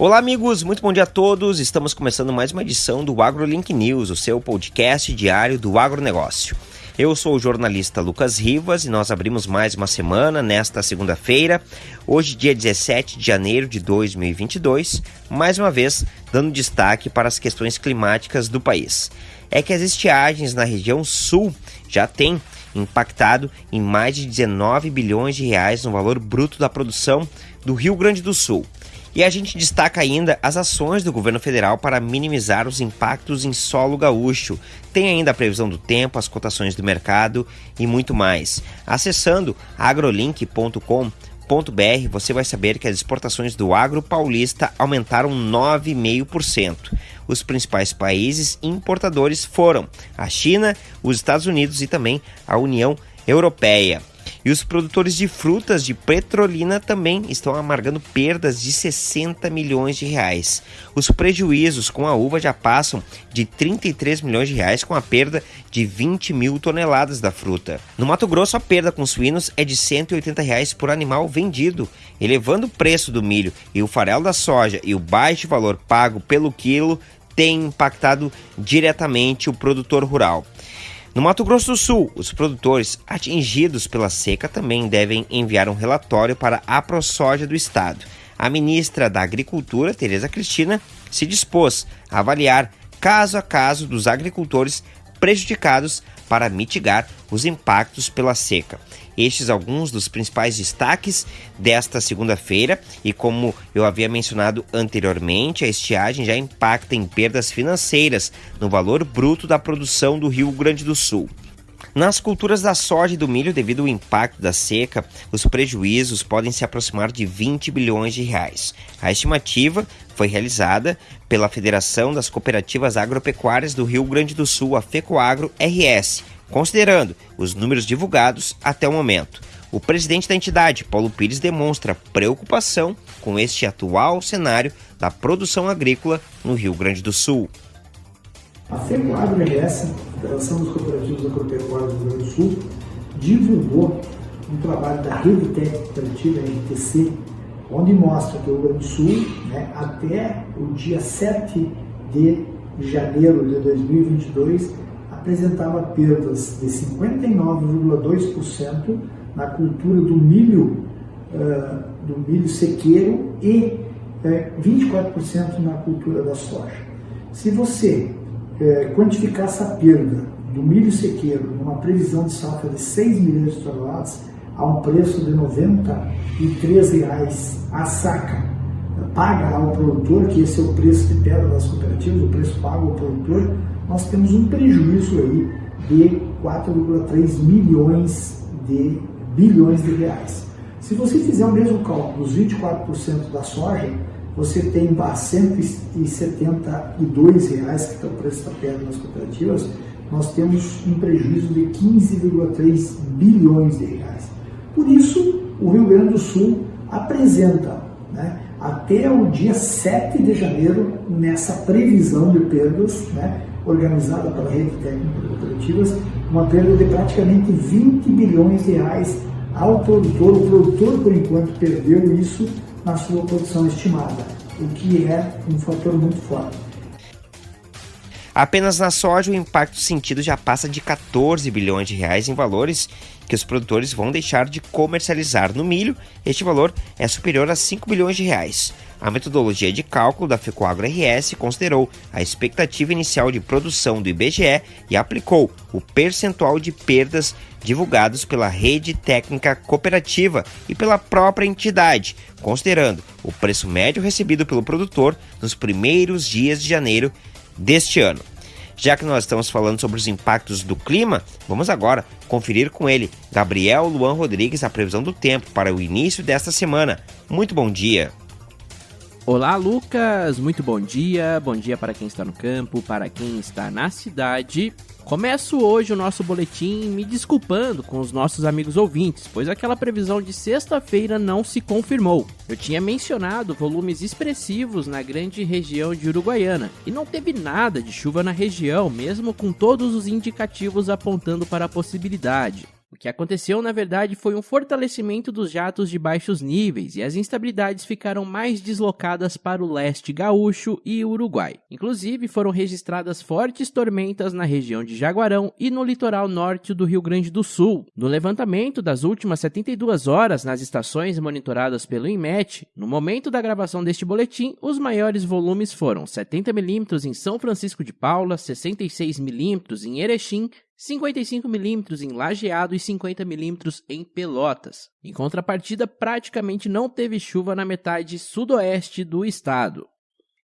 Olá, amigos, muito bom dia a todos. Estamos começando mais uma edição do AgroLink News, o seu podcast diário do agronegócio. Eu sou o jornalista Lucas Rivas e nós abrimos mais uma semana nesta segunda-feira, hoje, dia 17 de janeiro de 2022, mais uma vez dando destaque para as questões climáticas do país. É que as estiagens na região sul já têm impactado em mais de 19 bilhões de reais no valor bruto da produção do Rio Grande do Sul. E a gente destaca ainda as ações do governo federal para minimizar os impactos em solo gaúcho. Tem ainda a previsão do tempo, as cotações do mercado e muito mais. Acessando agrolink.com.br você vai saber que as exportações do agro paulista aumentaram 9,5%. Os principais países importadores foram a China, os Estados Unidos e também a União Europeia. E os produtores de frutas de petrolina também estão amargando perdas de 60 milhões de reais. Os prejuízos com a uva já passam de 33 milhões de reais com a perda de 20 mil toneladas da fruta. No Mato Grosso, a perda com suínos é de 180 reais por animal vendido, elevando o preço do milho e o farelo da soja e o baixo valor pago pelo quilo tem impactado diretamente o produtor rural. No Mato Grosso do Sul, os produtores atingidos pela seca também devem enviar um relatório para a ProSoja do estado. A ministra da Agricultura, Tereza Cristina, se dispôs a avaliar caso a caso dos agricultores prejudicados para mitigar os impactos pela seca. Estes alguns dos principais destaques desta segunda-feira e como eu havia mencionado anteriormente, a estiagem já impacta em perdas financeiras no valor bruto da produção do Rio Grande do Sul. Nas culturas da soja e do milho, devido ao impacto da seca, os prejuízos podem se aproximar de 20 bilhões de reais. A estimativa foi realizada pela Federação das Cooperativas Agropecuárias do Rio Grande do Sul, a FECOAGRO RS, considerando os números divulgados até o momento. O presidente da entidade, Paulo Pires, demonstra preocupação com este atual cenário da produção agrícola no Rio Grande do Sul. A FECOAGRO RS, Federação dos Cooperativos Agropecuários do Rio Grande do Sul, divulgou um trabalho da Rede Técnica Cooperativa, RTC, onde mostra que o Rio Grande do Sul, né, até o dia 7 de janeiro de 2022, apresentava perdas de 59,2% na cultura do milho, uh, do milho sequeiro e uh, eh, 24% na cultura da soja. Se você é, quantificar essa perda do milho sequeiro numa previsão de safra de 6 milhões de toneladas a um preço de R$ 93,00 a saca, paga ao produtor, que esse é o preço de pedra das cooperativas, o preço pago ao produtor, nós temos um prejuízo aí de 4,3 milhões de bilhões de reais. Se você fizer o mesmo cálculo dos 24% da soja, você tem a 172 reais, que é o preço da pedra nas cooperativas, nós temos um prejuízo de 15,3 bilhões de reais. Por isso, o Rio Grande do Sul apresenta, né, até o dia 7 de janeiro, nessa previsão de perdas, né, organizada pela Rede Técnica de Cooperativas, uma perda de praticamente 20 bilhões de reais ao produtor. O produtor, por enquanto, perdeu isso na sua produção estimada, o que é um fator muito forte. Apenas na soja, o impacto sentido já passa de 14 bilhões de reais em valores que os produtores vão deixar de comercializar. No milho, este valor é superior a 5 bilhões de reais. A metodologia de cálculo da Fecoagro RS considerou a expectativa inicial de produção do IBGE e aplicou o percentual de perdas divulgados pela rede técnica cooperativa e pela própria entidade, considerando o preço médio recebido pelo produtor nos primeiros dias de janeiro deste ano. Já que nós estamos falando sobre os impactos do clima, vamos agora conferir com ele, Gabriel Luan Rodrigues, a previsão do tempo para o início desta semana. Muito bom dia! Olá, Lucas! Muito bom dia. Bom dia para quem está no campo, para quem está na cidade. Começo hoje o nosso boletim me desculpando com os nossos amigos ouvintes, pois aquela previsão de sexta-feira não se confirmou. Eu tinha mencionado volumes expressivos na grande região de Uruguaiana e não teve nada de chuva na região, mesmo com todos os indicativos apontando para a possibilidade. O que aconteceu, na verdade, foi um fortalecimento dos jatos de baixos níveis e as instabilidades ficaram mais deslocadas para o leste gaúcho e Uruguai. Inclusive, foram registradas fortes tormentas na região de Jaguarão e no litoral norte do Rio Grande do Sul. No levantamento das últimas 72 horas nas estações monitoradas pelo INMET, no momento da gravação deste boletim, os maiores volumes foram 70 milímetros em São Francisco de Paula, 66 milímetros em Erechim, 55mm em Lajeado e 50mm em Pelotas. Em contrapartida, praticamente não teve chuva na metade sudoeste do estado.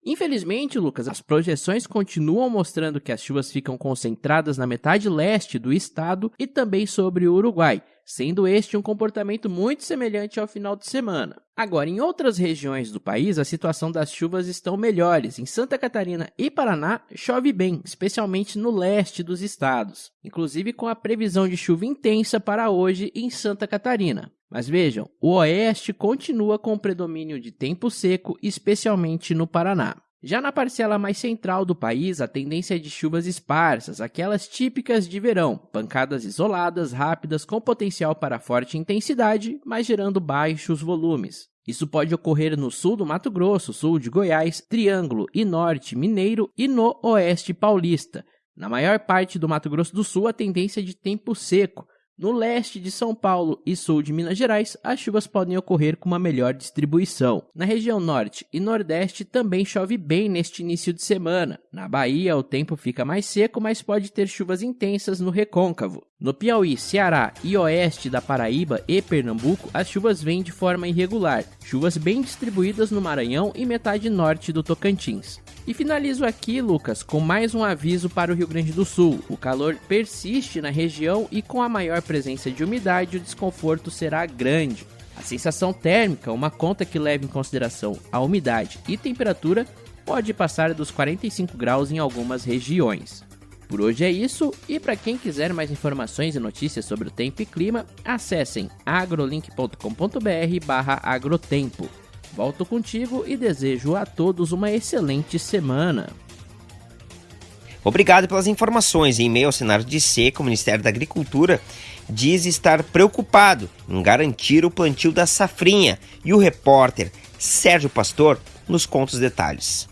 Infelizmente, Lucas, as projeções continuam mostrando que as chuvas ficam concentradas na metade leste do estado e também sobre o Uruguai, sendo este um comportamento muito semelhante ao final de semana. Agora, em outras regiões do país, a situação das chuvas estão melhores. Em Santa Catarina e Paraná, chove bem, especialmente no leste dos estados, inclusive com a previsão de chuva intensa para hoje em Santa Catarina. Mas vejam, o oeste continua com predomínio de tempo seco, especialmente no Paraná. Já na parcela mais central do país, a tendência é de chuvas esparsas, aquelas típicas de verão, pancadas isoladas, rápidas, com potencial para forte intensidade, mas gerando baixos volumes. Isso pode ocorrer no sul do Mato Grosso, sul de Goiás, Triângulo e Norte Mineiro e no Oeste Paulista. Na maior parte do Mato Grosso do Sul, a tendência é de tempo seco, no leste de São Paulo e sul de Minas Gerais, as chuvas podem ocorrer com uma melhor distribuição. Na região norte e nordeste também chove bem neste início de semana. Na Bahia, o tempo fica mais seco, mas pode ter chuvas intensas no recôncavo. No Piauí, Ceará e oeste da Paraíba e Pernambuco, as chuvas vêm de forma irregular, chuvas bem distribuídas no Maranhão e metade norte do Tocantins. E finalizo aqui, Lucas, com mais um aviso para o Rio Grande do Sul. O calor persiste na região e com a maior presença de umidade, o desconforto será grande. A sensação térmica, uma conta que leva em consideração a umidade e temperatura, pode passar dos 45 graus em algumas regiões. Por hoje é isso, e para quem quiser mais informações e notícias sobre o tempo e clima, acessem agrolink.com.br/agrotempo. Volto contigo e desejo a todos uma excelente semana. Obrigado pelas informações. Em meio ao cenário de seca, o Ministério da Agricultura diz estar preocupado em garantir o plantio da safrinha. E o repórter Sérgio Pastor nos conta os detalhes.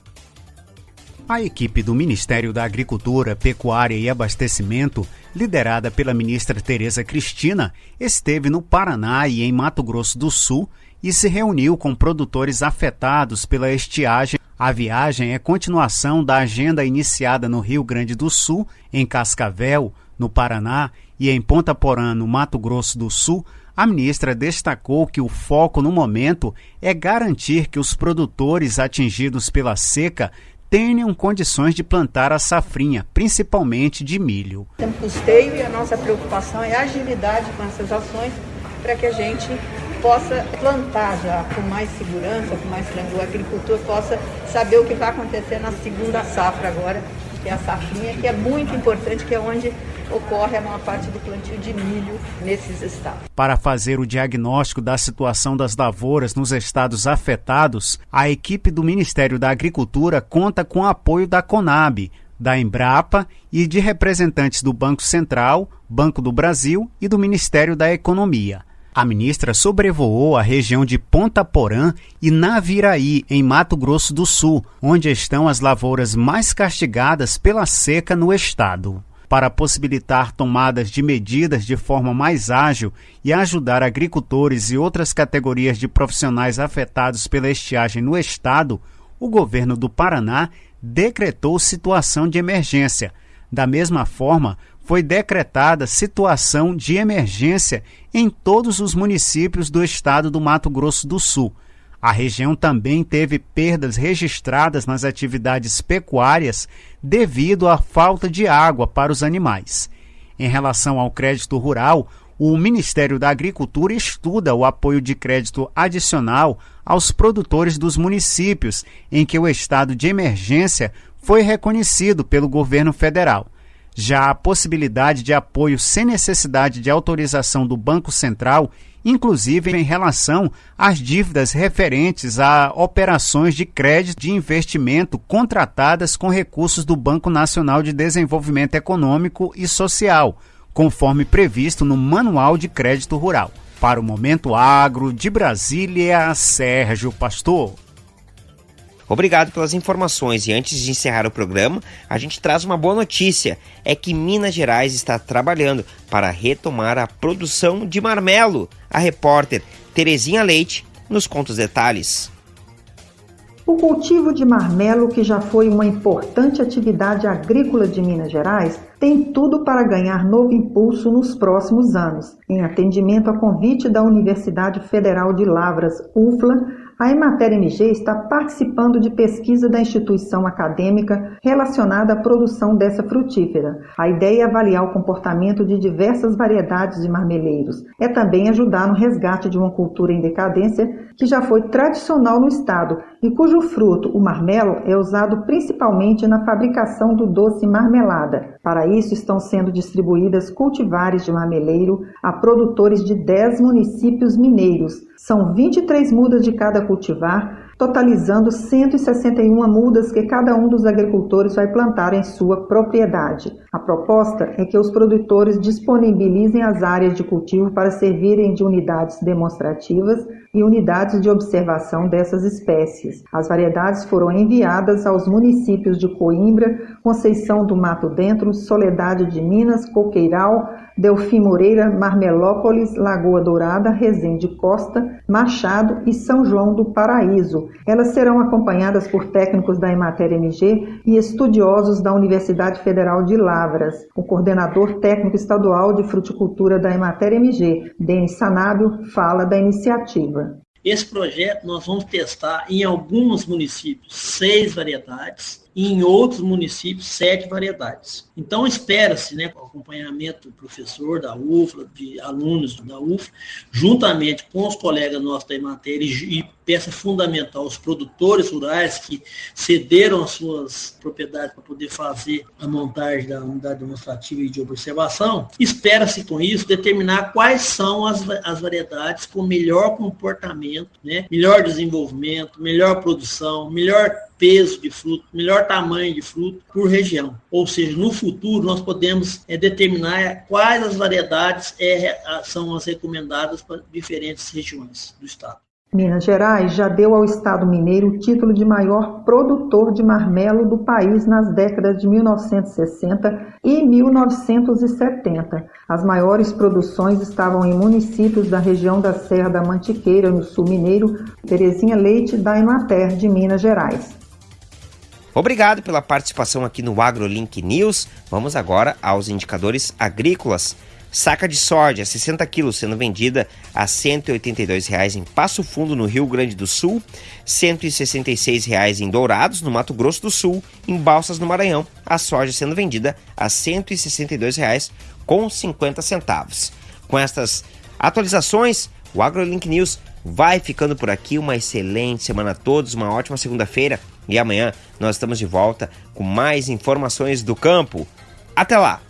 A equipe do Ministério da Agricultura, Pecuária e Abastecimento, liderada pela ministra Tereza Cristina, esteve no Paraná e em Mato Grosso do Sul e se reuniu com produtores afetados pela estiagem. A viagem é continuação da agenda iniciada no Rio Grande do Sul, em Cascavel, no Paraná, e em Ponta Porã, no Mato Grosso do Sul. A ministra destacou que o foco no momento é garantir que os produtores atingidos pela seca tenham condições de plantar a safrinha, principalmente de milho. Tem custeio e a nossa preocupação é a agilidade com essas ações para que a gente possa plantar já com mais segurança, com mais tranquilo, o agricultor possa saber o que vai acontecer na segunda safra agora, que é a safrinha, que é muito importante, que é onde ocorre a maior parte do plantio de milho nesses estados. Para fazer o diagnóstico da situação das lavouras nos estados afetados, a equipe do Ministério da Agricultura conta com o apoio da Conab, da Embrapa e de representantes do Banco Central, Banco do Brasil e do Ministério da Economia. A ministra sobrevoou a região de Ponta Porã e Naviraí, em Mato Grosso do Sul, onde estão as lavouras mais castigadas pela seca no estado. Para possibilitar tomadas de medidas de forma mais ágil e ajudar agricultores e outras categorias de profissionais afetados pela estiagem no estado, o governo do Paraná decretou situação de emergência. Da mesma forma, foi decretada situação de emergência em todos os municípios do estado do Mato Grosso do Sul. A região também teve perdas registradas nas atividades pecuárias devido à falta de água para os animais. Em relação ao crédito rural, o Ministério da Agricultura estuda o apoio de crédito adicional aos produtores dos municípios em que o estado de emergência foi reconhecido pelo governo federal. Já a possibilidade de apoio sem necessidade de autorização do Banco Central, inclusive em relação às dívidas referentes a operações de crédito de investimento contratadas com recursos do Banco Nacional de Desenvolvimento Econômico e Social, conforme previsto no Manual de Crédito Rural. Para o Momento Agro de Brasília, Sérgio Pastor. Obrigado pelas informações e antes de encerrar o programa, a gente traz uma boa notícia: é que Minas Gerais está trabalhando para retomar a produção de marmelo. A repórter Terezinha Leite nos conta os detalhes. O cultivo de marmelo, que já foi uma importante atividade agrícola de Minas Gerais, tem tudo para ganhar novo impulso nos próximos anos. Em atendimento a convite da Universidade Federal de Lavras, UFLA, a Emater MG está participando de pesquisa da instituição acadêmica relacionada à produção dessa frutífera. A ideia é avaliar o comportamento de diversas variedades de marmeleiros. É também ajudar no resgate de uma cultura em decadência que já foi tradicional no estado e cujo fruto, o marmelo, é usado principalmente na fabricação do doce marmelada. Para isso, estão sendo distribuídas cultivares de marmeleiro a produtores de 10 municípios mineiros. São 23 mudas de cada cultivar, totalizando 161 mudas que cada um dos agricultores vai plantar em sua propriedade. A proposta é que os produtores disponibilizem as áreas de cultivo para servirem de unidades demonstrativas e unidades de observação dessas espécies. As variedades foram enviadas aos municípios de Coimbra, Conceição do Mato Dentro, Soledade de Minas, Coqueiral, Delfim Moreira, Marmelópolis, Lagoa Dourada, Resende Costa, Machado e São João do Paraíso. Elas serão acompanhadas por técnicos da Emater MG e estudiosos da Universidade Federal de Lavras. O coordenador técnico estadual de fruticultura da Emater MG, Denis Sanábio, fala da iniciativa. Esse projeto nós vamos testar em alguns municípios seis variedades e em outros municípios sete variedades. Então espera-se, né, com acompanhamento do professor da UFLA, de alunos da UFLA, juntamente com os colegas nossos da matéria e peça fundamental, os produtores rurais que cederam as suas propriedades para poder fazer a montagem da unidade demonstrativa e de observação, espera-se com isso determinar quais são as, as variedades com melhor comportamento, né, melhor desenvolvimento, melhor produção, melhor peso de fruto, melhor tamanho de fruto por região. Ou seja, no futuro nós podemos é, determinar quais as variedades é, são as recomendadas para diferentes regiões do estado. Minas Gerais já deu ao Estado mineiro o título de maior produtor de marmelo do país nas décadas de 1960 e 1970. As maiores produções estavam em municípios da região da Serra da Mantiqueira, no sul mineiro, Terezinha Leite, da Emater, de Minas Gerais. Obrigado pela participação aqui no AgroLink News. Vamos agora aos indicadores agrícolas. Saca de soja, 60 quilos, sendo vendida a R$ 182,00 em Passo Fundo, no Rio Grande do Sul, R$ 166,00 em Dourados, no Mato Grosso do Sul, em Balsas, no Maranhão, a soja sendo vendida a R$ 162,00 com 50 centavos. Com estas atualizações, o AgroLink News vai ficando por aqui. Uma excelente semana a todos, uma ótima segunda-feira e amanhã nós estamos de volta com mais informações do campo. Até lá!